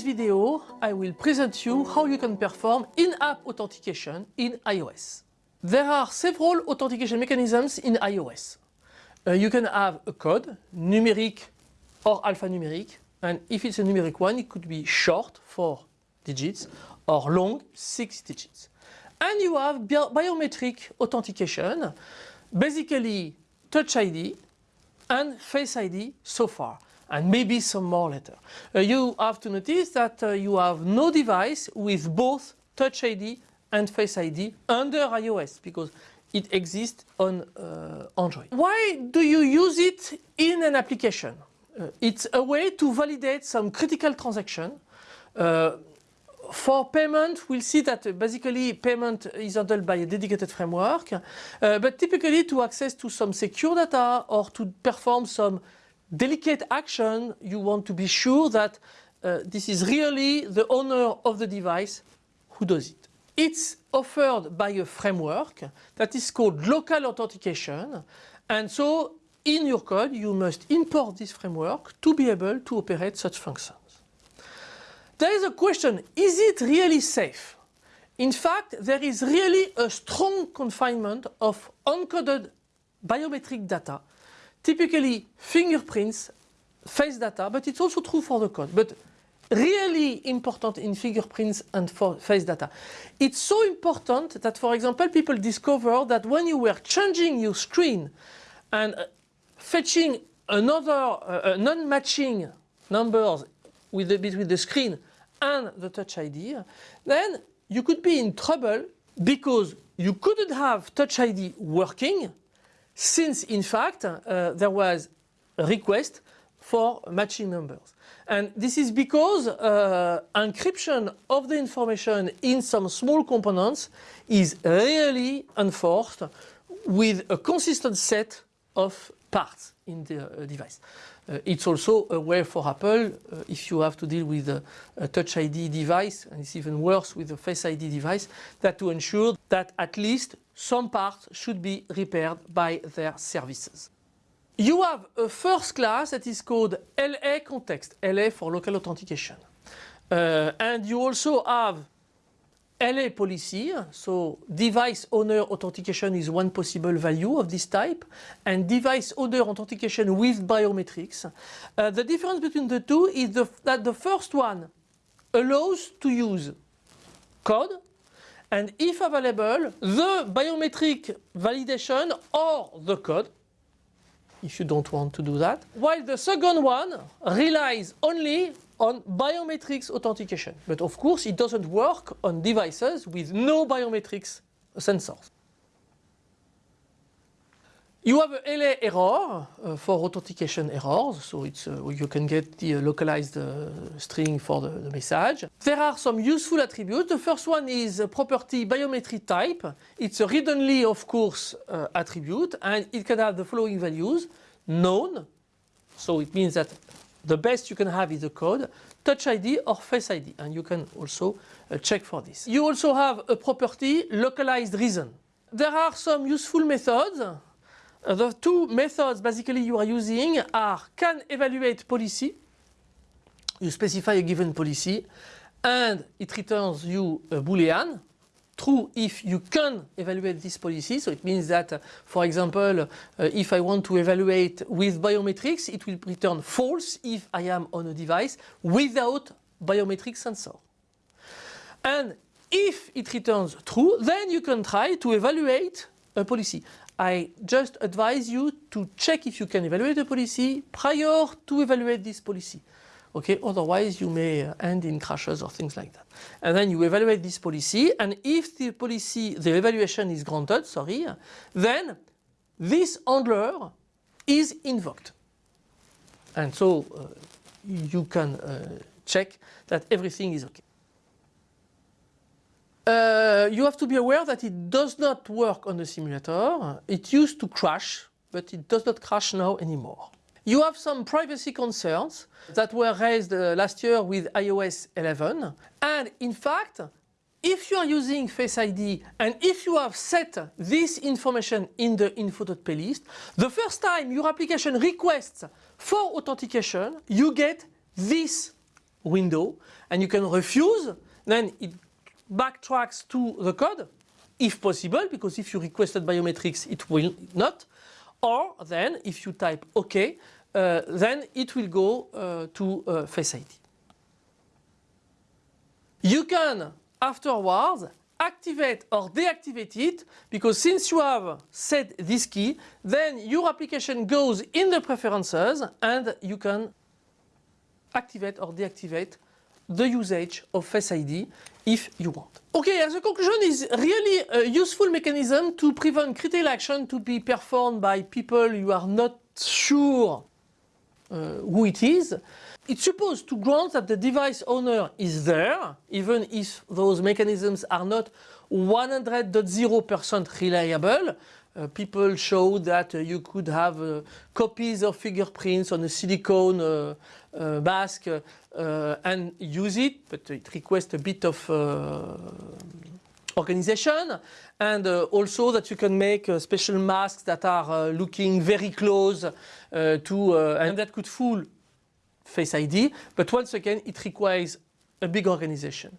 this video, I will present you how you can perform in-app authentication in iOS. There are several authentication mechanisms in iOS. Uh, you can have a code, numeric or alphanumeric, and if it's a numeric one, it could be short, four digits, or long, six digits. And you have bi biometric authentication, basically Touch ID and Face ID so far and maybe some more later. Uh, you have to notice that uh, you have no device with both Touch ID and Face ID under iOS because it exists on uh, Android. Why do you use it in an application? Uh, it's a way to validate some critical transaction. Uh, for payment, we'll see that uh, basically payment is handled by a dedicated framework, but typically to access to some secure data or to perform some delicate action, you want to be sure that uh, this is really the owner of the device who does it. It's offered by a framework that is called local authentication and so in your code you must import this framework to be able to operate such functions. There is a question, is it really safe? In fact, there is really a strong confinement of encoded biometric data typically fingerprints, face data, but it's also true for the code. But really important in fingerprints and for face data. It's so important that, for example, people discover that when you were changing your screen and uh, fetching another uh, non-matching numbers with the, between the screen and the Touch ID, then you could be in trouble because you couldn't have Touch ID working since in fact uh, there was a request for matching numbers. And this is because uh, encryption of the information in some small components is really enforced with a consistent set of parts in the uh, device. Uh, it's also a way for Apple, uh, if you have to deal with a, a, Touch ID device, and it's even worse with a Face ID device, that to ensure that at least some parts should be repaired by their services. You have a first class that is called LA context, LA for local authentication. And you also have LA policy, so device owner authentication is one possible value of this type, and device owner authentication with biometrics. Uh, the difference between the two is the, that the first one allows to use code, and if available, the biometric validation or the code, if you don't want to do that, while the second one relies only on biometrics authentication. But of course, it doesn't work on devices with no biometrics sensors. You have a LA error uh, for authentication errors, so it's, uh, you can get the uh, localized uh, string for the, the, message. There are some useful attributes. The first one is property biometry type. It's a read-only, of course, uh, attribute, and it can have the following values. Known, so it means that the best you can have is the code, Touch ID or Face ID, and you can also uh, check for this. You also have a property localized reason. There are some useful methods uh, the two methods basically you are using are can evaluate policy. You specify a given policy and it returns you a boolean true if you can evaluate this policy. So it means that, for example, uh, if I want to evaluate with biometrics, it will return false if I am on a device without biometric sensor. And if it returns true, then you can try to evaluate a policy. I just advise you to check if you can evaluate a policy prior to evaluate this policy. Okay, otherwise you may uh, end in crashes or things like that. And then you evaluate this policy and if the policy, the evaluation is granted, sorry, then this handler is invoked. And so uh, you can uh, check that everything is okay. Uh, you have to be aware that it does not work on the simulator. It used to crash, but it does not crash now anymore. You have some privacy concerns that were raised uh, last year with iOS 11. And in fact, if you are using Face ID and if you have set this information in the info.plist, the first time your application requests for authentication, you get this window and you can refuse, then it backtracks to the code if possible, because if you requested biometrics, it will not. Or then if you type OK, uh, then it will go uh, to uh, Face ID. You can afterwards activate or deactivate it because since you have set this key then your application goes in the preferences and you can activate or deactivate the usage of Face ID if you want. Okay, as a conclusion is really a useful mechanism to prevent critical action to be performed by people you are not sure uh, who it is. It's supposed to grant that the device owner is there, even if those mechanisms are not 100.0% reliable. Uh, people show that uh, you could have uh, copies of fingerprints on a silicone uh, uh, mask uh, and use it, but it requests a bit of organization and uh, also that you can make uh, special masks that are uh, looking very close to and that could fool Face ID but once again it requires a big organization.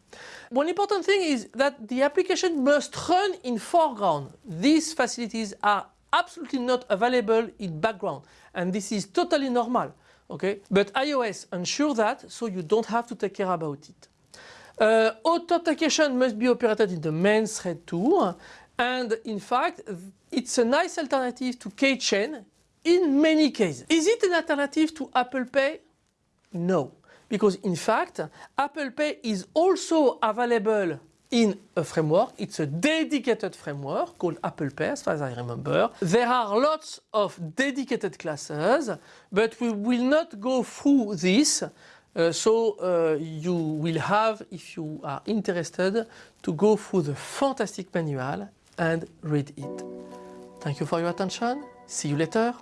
One important thing is that the application must run in foreground. These facilities are absolutely not available in background and this is totally normal. Okay? But iOS ensures that so you don't have to take care about it. Uh, authentication must be operated in the main thread too and in fact it's a nice alternative to keychain in many cases. Is it an alternative to Apple Pay? No, because in fact Apple Pay is also available in a framework. It's a dedicated framework called Apple Pay as far as I remember. There are lots of dedicated classes but we will not go through this uh, so uh, you will have, if you are interested, to go through the fantastic manual and read it. Thank you for your attention. See you later.